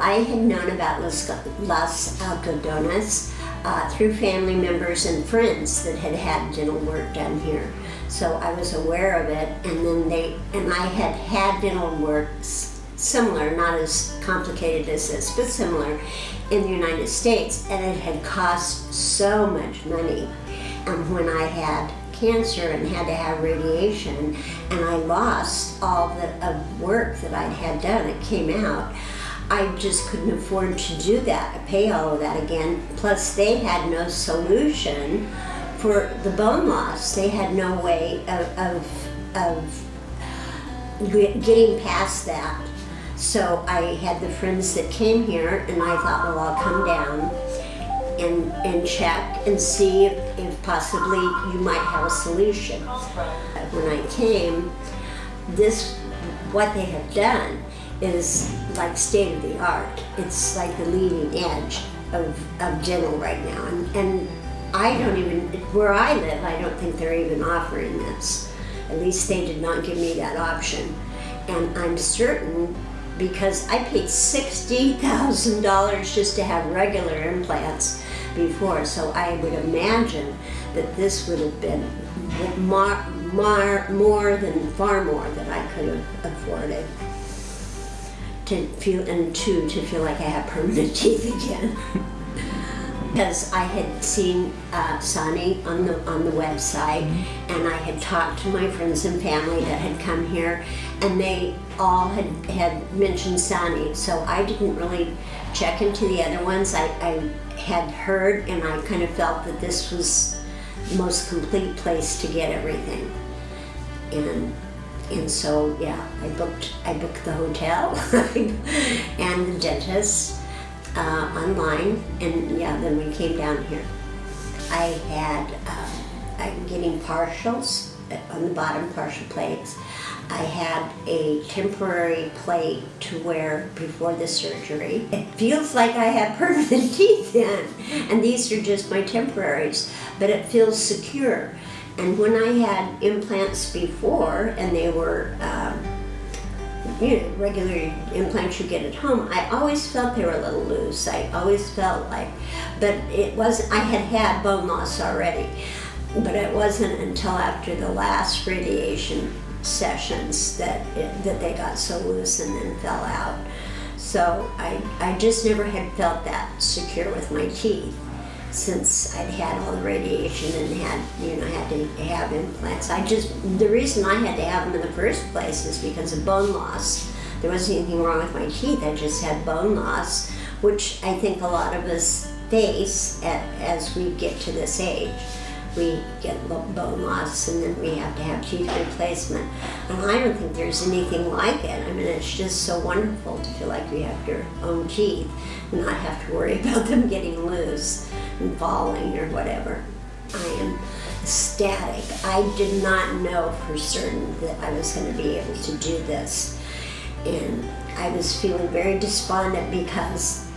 I had known about Los, Los Algodones uh, through family members and friends that had had dental work done here. So I was aware of it, and then they and I had had dental work similar, not as complicated as this, but similar in the United States, and it had cost so much money. And when I had cancer and had to have radiation, and I lost all the work that I'd had done, it came out. I just couldn't afford to do that, pay all of that again. Plus, they had no solution for the bone loss. They had no way of, of, of getting past that. So I had the friends that came here, and I thought, well, I'll come down and, and check and see if, if possibly you might have a solution. When I came, this, what they have done is like state of the art. It's like the leading edge of, of dental right now. And, and I don't even, where I live, I don't think they're even offering this. At least they did not give me that option. And I'm certain because I paid $60,000 just to have regular implants before, so I would imagine that this would have been more, more, more than far more than I could have afforded to feel and two to feel like I have permanent teeth again. because I had seen uh, Sani on the on the website, mm -hmm. and I had talked to my friends and family that had come here, and they all had had mentioned Sani. So I didn't really check into the other ones. I, I had heard, and I kind of felt that this was the most complete place to get everything, and and so yeah, I booked I booked the hotel and the dentist uh, online, and yeah, then we came down here. I had, uh, I'm getting partials on the bottom, partial plates. I had a temporary plate to wear before the surgery. It feels like I have permanent teeth in, and these are just my temporaries, but it feels secure. And when I had implants before, and they were um, you know, regular implants you get at home, I always felt they were a little loose. I always felt like, but it wasn't, I had had bone loss already, but it wasn't until after the last radiation sessions that, it, that they got so loose and then fell out. So I, I just never had felt that secure with my teeth since I'd had all the radiation and had, you know, had to have implants. I just, the reason I had to have them in the first place is because of bone loss. There wasn't anything wrong with my teeth, I just had bone loss, which I think a lot of us face at, as we get to this age. We get bone loss and then we have to have teeth replacement. And I don't think there's anything like it. I mean, it's just so wonderful to feel like you have your own teeth and not have to worry about them getting loose and falling or whatever. I am ecstatic. I did not know for certain that I was going to be able to do this. And I was feeling very despondent because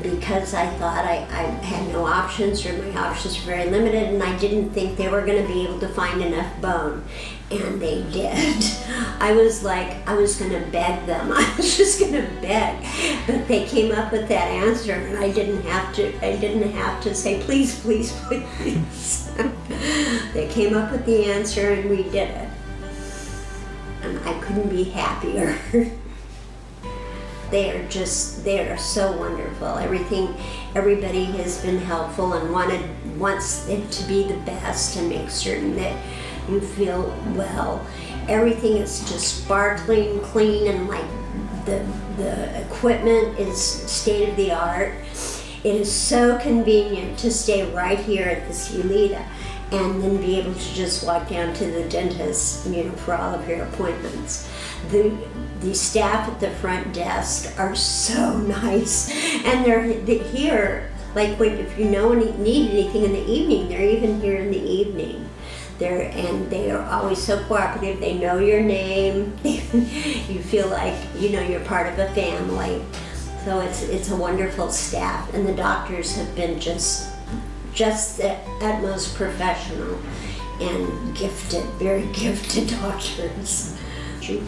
because I thought I, I had no options or my options were very limited and I didn't think they were going to be able to find enough bone. And they did. I was like, I was going to beg them. I was just going to beg. But they came up with that answer and I didn't have to, I didn't have to say, please, please, please. they came up with the answer and we did it. And I couldn't be happier. They are just they are so wonderful. Everything everybody has been helpful and wanted wants it to be the best and make certain that you feel well. Everything is just sparkling clean and like the the equipment is state of the art it is so convenient to stay right here at the Cielita and then be able to just walk down to the dentist, you know, for all of your appointments. The, the staff at the front desk are so nice, and they're here, like when, if you know any, need anything in the evening, they're even here in the evening. They're, and they are always so cooperative. They know your name. you feel like, you know, you're part of a family. So it's, it's a wonderful staff, and the doctors have been just just the utmost professional and gifted, very gifted doctors. She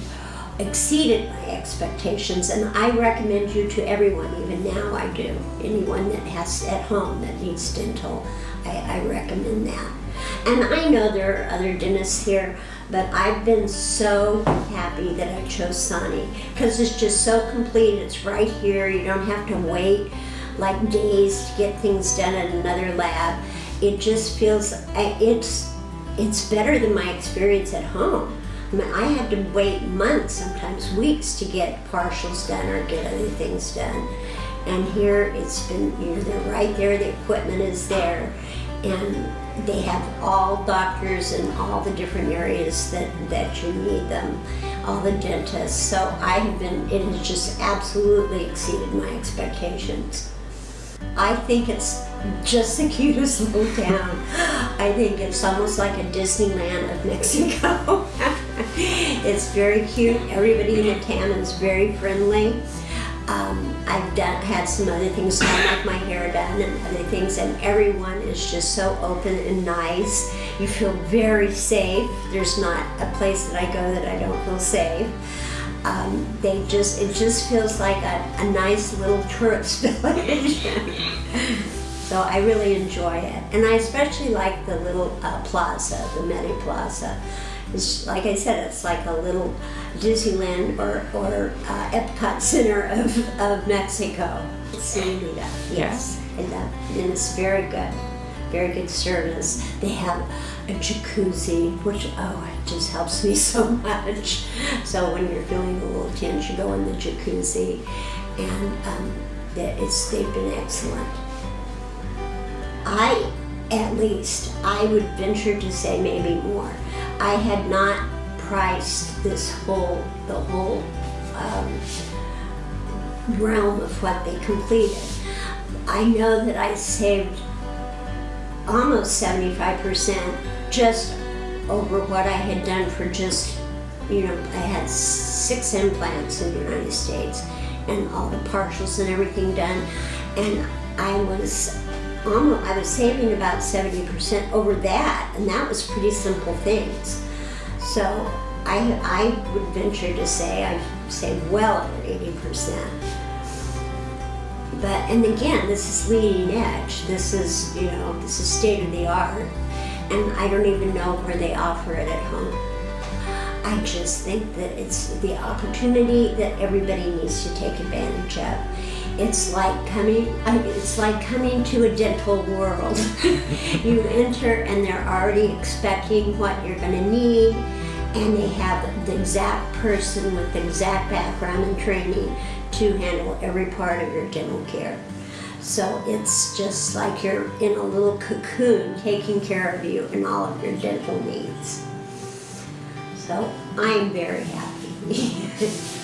exceeded my expectations, and I recommend you to everyone. Even now, I do. Anyone that has at home that needs dental, I, I recommend that. And I know there are other dentists here, but I've been so happy that I chose Sani because it's just so complete. It's right here. You don't have to wait like days to get things done at another lab. It just feels eh, it's it's better than my experience at home. I mean, I had to wait months, sometimes weeks, to get partials done or get other things done. And here it's been, you know, they're right there, the equipment is there, and they have all doctors in all the different areas that, that you need them, all the dentists. So I have been, it has just absolutely exceeded my expectations. I think it's just the cutest little town. I think it's almost like a Disneyland of Mexico. it's very cute. Everybody in the town is very friendly. Um, I've done had some other things done, like my hair done and other things, and everyone is just so open and nice. You feel very safe. There's not a place that I go that I don't feel safe. Um, they just it just feels like a, a nice little tourist village. so I really enjoy it, and I especially like the little uh, plaza, the Medi Plaza. It's like I said, it's like a little Disneyland or or uh, Epcot Center of, of Mexico. It's yes, and, uh, and it's very good, very good service. They have a jacuzzi, which oh, it just helps me so much. So when you're feeling a little tense, you go in the jacuzzi, and um, it's they've been excellent. I, at least, I would venture to say maybe more. I had not priced this whole, the whole um, realm of what they completed. I know that I saved almost 75% just over what I had done for just, you know, I had six implants in the United States and all the partials and everything done. And I was almost, I was saving about 70% over that, and that was pretty simple things. So I, I would venture to say I saved well over 80%. But, and again, this is leading edge. This is, you know, this is state of the art. And I don't even know where they offer it at home. I just think that it's the opportunity that everybody needs to take advantage of. It's like coming, it's like coming to a dental world. you enter and they're already expecting what you're gonna need and they have the exact person with the exact background and training to handle every part of your dental care. So it's just like you're in a little cocoon taking care of you and all of your dental needs. So I'm very happy.